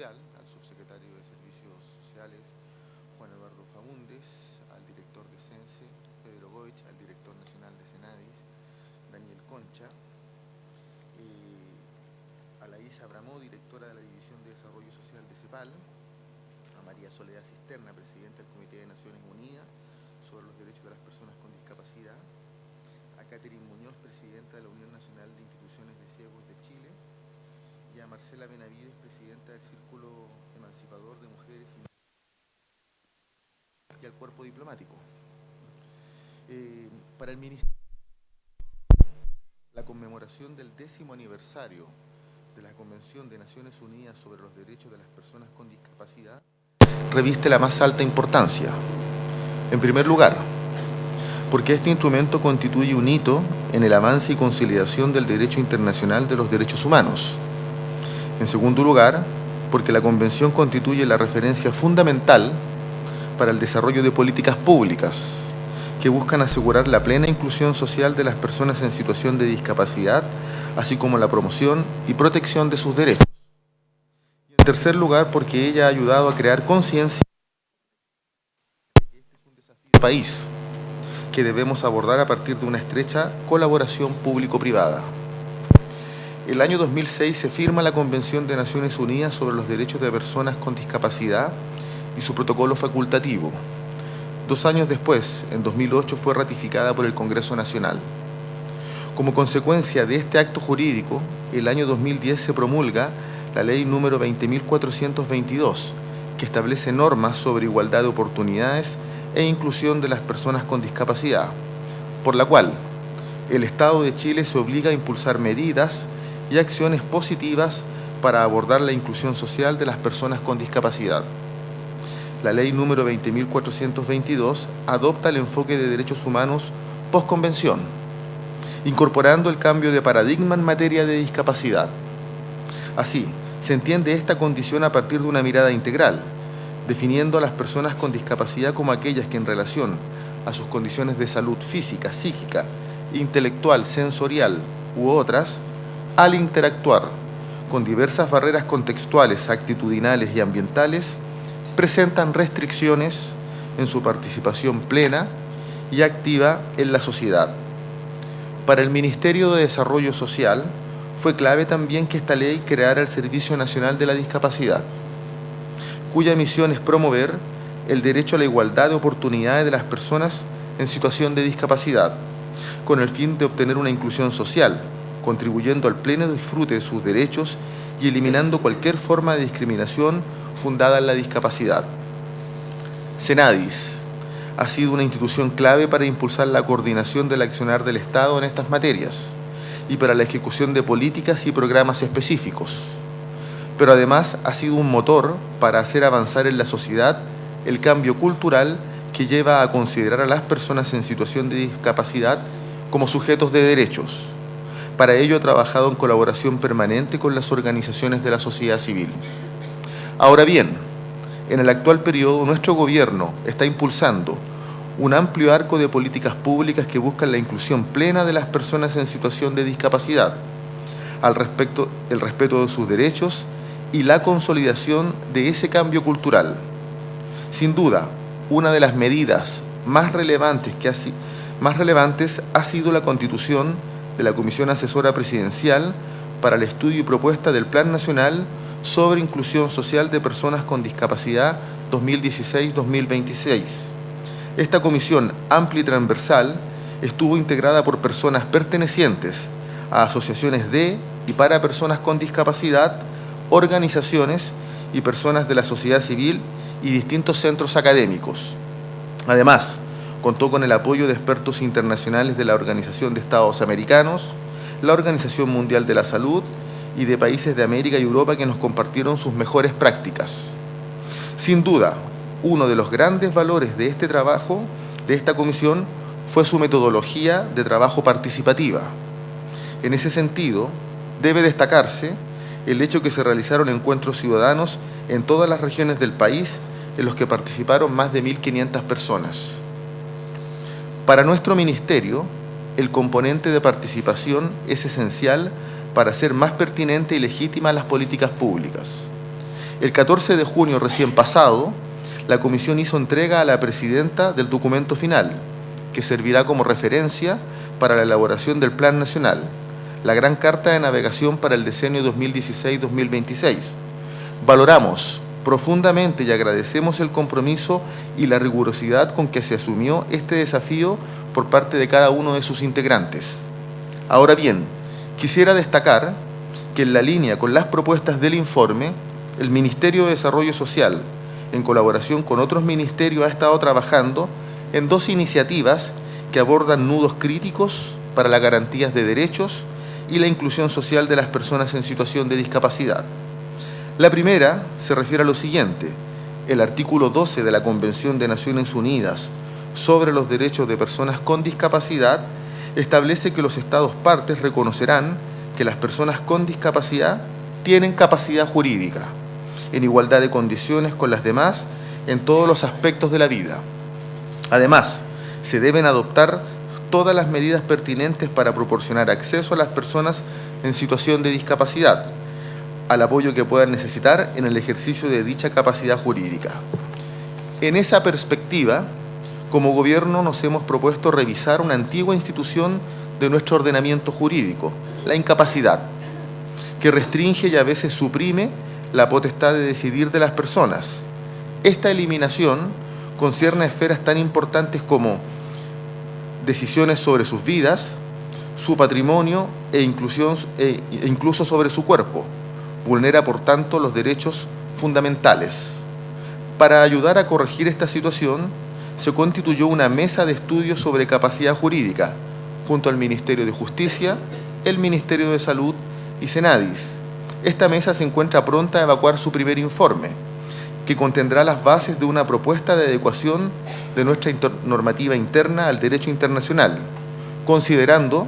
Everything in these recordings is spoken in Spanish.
Al subsecretario de Servicios Sociales, Juan Eduardo Faúndez, al director de CENSE, Pedro Goich, al director nacional de Senadis, Daniel Concha, a la Isa Abramó, directora de la División de Desarrollo Social de CEPAL, a María Soledad Cisterna, presidenta del Comité de Naciones Unidas sobre los Derechos de las Personas con Discapacidad, a Catherine Muñoz, presidenta de la Unión Nacional de Instituciones de Ciegos de Chile, Marcela Benavides, presidenta del Círculo Emancipador de Mujeres y, y al cuerpo diplomático. Eh, para el Ministerio, la conmemoración del décimo aniversario de la Convención de Naciones Unidas sobre los Derechos de las Personas con Discapacidad reviste la más alta importancia. En primer lugar, porque este instrumento constituye un hito en el avance y consolidación del derecho internacional de los derechos humanos. En segundo lugar, porque la Convención constituye la referencia fundamental para el desarrollo de políticas públicas que buscan asegurar la plena inclusión social de las personas en situación de discapacidad, así como la promoción y protección de sus derechos. Y en tercer lugar, porque ella ha ayudado a crear conciencia de que este es un desafío país que debemos abordar a partir de una estrecha colaboración público-privada. El año 2006 se firma la Convención de Naciones Unidas sobre los Derechos de Personas con Discapacidad y su protocolo facultativo. Dos años después, en 2008, fue ratificada por el Congreso Nacional. Como consecuencia de este acto jurídico, el año 2010 se promulga la Ley número 20.422, que establece normas sobre igualdad de oportunidades e inclusión de las personas con discapacidad, por la cual el Estado de Chile se obliga a impulsar medidas y acciones positivas para abordar la inclusión social de las personas con discapacidad. La ley número 20.422 adopta el enfoque de derechos humanos post-convención, incorporando el cambio de paradigma en materia de discapacidad. Así, se entiende esta condición a partir de una mirada integral, definiendo a las personas con discapacidad como aquellas que en relación a sus condiciones de salud física, psíquica, intelectual, sensorial u otras, al interactuar con diversas barreras contextuales, actitudinales y ambientales, presentan restricciones en su participación plena y activa en la sociedad. Para el Ministerio de Desarrollo Social fue clave también que esta ley creara el Servicio Nacional de la Discapacidad, cuya misión es promover el derecho a la igualdad de oportunidades de las personas en situación de discapacidad, con el fin de obtener una inclusión social, contribuyendo al pleno disfrute de sus derechos y eliminando cualquier forma de discriminación fundada en la discapacidad. Senadis ha sido una institución clave para impulsar la coordinación del accionar del Estado en estas materias y para la ejecución de políticas y programas específicos. Pero además ha sido un motor para hacer avanzar en la sociedad el cambio cultural que lleva a considerar a las personas en situación de discapacidad como sujetos de derechos. Para ello ha trabajado en colaboración permanente con las organizaciones de la sociedad civil. Ahora bien, en el actual periodo nuestro gobierno está impulsando un amplio arco de políticas públicas que buscan la inclusión plena de las personas en situación de discapacidad, al el respeto de sus derechos y la consolidación de ese cambio cultural. Sin duda, una de las medidas más relevantes, que ha, más relevantes ha sido la constitución de la Comisión Asesora Presidencial para el estudio y propuesta del Plan Nacional sobre Inclusión Social de Personas con Discapacidad 2016-2026. Esta comisión amplia y transversal estuvo integrada por personas pertenecientes a asociaciones de y para personas con discapacidad, organizaciones y personas de la sociedad civil y distintos centros académicos. Además, contó con el apoyo de expertos internacionales de la Organización de Estados Americanos, la Organización Mundial de la Salud y de países de América y Europa que nos compartieron sus mejores prácticas. Sin duda, uno de los grandes valores de este trabajo, de esta comisión, fue su metodología de trabajo participativa. En ese sentido, debe destacarse el hecho que se realizaron encuentros ciudadanos en todas las regiones del país en los que participaron más de 1.500 personas. Para nuestro ministerio, el componente de participación es esencial para hacer más pertinente y legítima las políticas públicas. El 14 de junio recién pasado, la Comisión hizo entrega a la Presidenta del documento final, que servirá como referencia para la elaboración del Plan Nacional, la Gran Carta de Navegación para el Decenio 2016-2026. Valoramos profundamente y agradecemos el compromiso y la rigurosidad con que se asumió este desafío por parte de cada uno de sus integrantes. Ahora bien, quisiera destacar que en la línea con las propuestas del informe, el Ministerio de Desarrollo Social, en colaboración con otros ministerios, ha estado trabajando en dos iniciativas que abordan nudos críticos para las garantías de derechos y la inclusión social de las personas en situación de discapacidad. La primera se refiere a lo siguiente. El artículo 12 de la Convención de Naciones Unidas sobre los derechos de personas con discapacidad establece que los Estados partes reconocerán que las personas con discapacidad tienen capacidad jurídica, en igualdad de condiciones con las demás en todos los aspectos de la vida. Además, se deben adoptar todas las medidas pertinentes para proporcionar acceso a las personas en situación de discapacidad, al apoyo que puedan necesitar en el ejercicio de dicha capacidad jurídica. En esa perspectiva, como gobierno nos hemos propuesto revisar una antigua institución de nuestro ordenamiento jurídico, la incapacidad, que restringe y a veces suprime la potestad de decidir de las personas. Esta eliminación concierne a esferas tan importantes como decisiones sobre sus vidas, su patrimonio e, e incluso sobre su cuerpo. Vulnera, por tanto, los derechos fundamentales. Para ayudar a corregir esta situación, se constituyó una mesa de estudios sobre capacidad jurídica, junto al Ministerio de Justicia, el Ministerio de Salud y Senadis. Esta mesa se encuentra pronta a evacuar su primer informe, que contendrá las bases de una propuesta de adecuación de nuestra normativa interna al derecho internacional, considerando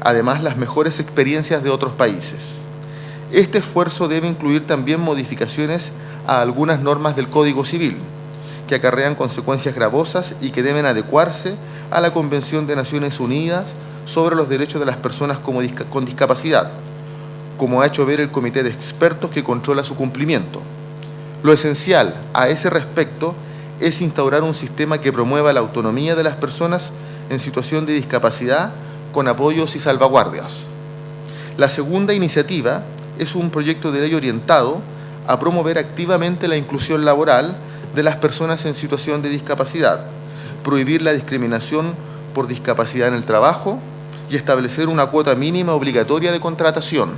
además las mejores experiencias de otros países. Este esfuerzo debe incluir también modificaciones a algunas normas del Código Civil, que acarrean consecuencias gravosas y que deben adecuarse a la Convención de Naciones Unidas sobre los Derechos de las Personas con Discapacidad, como ha hecho ver el Comité de Expertos que controla su cumplimiento. Lo esencial a ese respecto es instaurar un sistema que promueva la autonomía de las personas en situación de discapacidad con apoyos y salvaguardias. La segunda iniciativa es un proyecto de ley orientado a promover activamente la inclusión laboral de las personas en situación de discapacidad, prohibir la discriminación por discapacidad en el trabajo y establecer una cuota mínima obligatoria de contratación.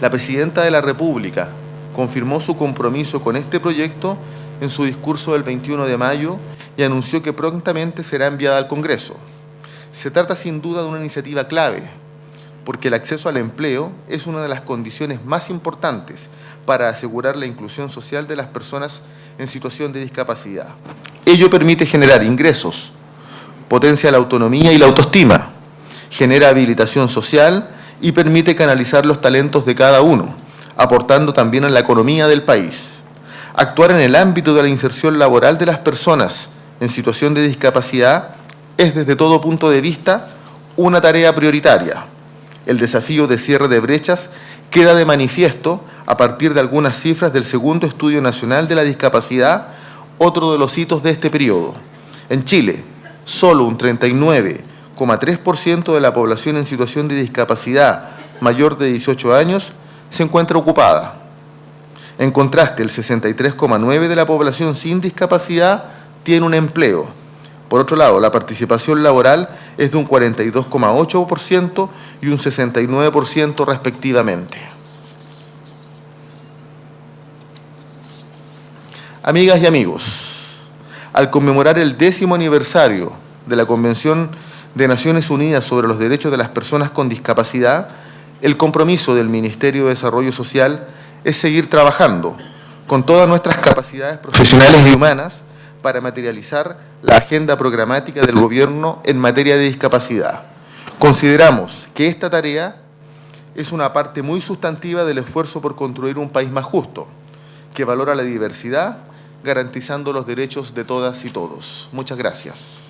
La Presidenta de la República, confirmó su compromiso con este proyecto en su discurso del 21 de mayo y anunció que prontamente será enviada al Congreso. Se trata sin duda de una iniciativa clave, porque el acceso al empleo es una de las condiciones más importantes para asegurar la inclusión social de las personas en situación de discapacidad. Ello permite generar ingresos, potencia la autonomía y la autoestima, genera habilitación social y permite canalizar los talentos de cada uno, aportando también a la economía del país. Actuar en el ámbito de la inserción laboral de las personas en situación de discapacidad es desde todo punto de vista una tarea prioritaria. El desafío de cierre de brechas queda de manifiesto a partir de algunas cifras del segundo Estudio Nacional de la Discapacidad, otro de los hitos de este periodo. En Chile, solo un 39,3% de la población en situación de discapacidad mayor de 18 años se encuentra ocupada. En contraste, el 63,9% de la población sin discapacidad tiene un empleo. Por otro lado, la participación laboral es de un 42,8% y un 69% respectivamente. Amigas y amigos, al conmemorar el décimo aniversario de la Convención de Naciones Unidas sobre los Derechos de las Personas con Discapacidad, el compromiso del Ministerio de Desarrollo Social es seguir trabajando con todas nuestras capacidades profesionales y humanas para materializar la agenda programática del Gobierno en materia de discapacidad. Consideramos que esta tarea es una parte muy sustantiva del esfuerzo por construir un país más justo, que valora la diversidad, garantizando los derechos de todas y todos. Muchas gracias.